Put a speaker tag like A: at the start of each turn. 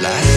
A: La